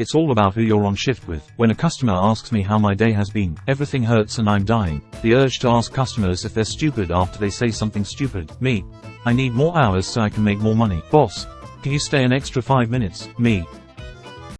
It's all about who you're on shift with. When a customer asks me how my day has been, everything hurts and I'm dying. The urge to ask customers if they're stupid after they say something stupid. Me. I need more hours so I can make more money. Boss. Can you stay an extra 5 minutes? Me.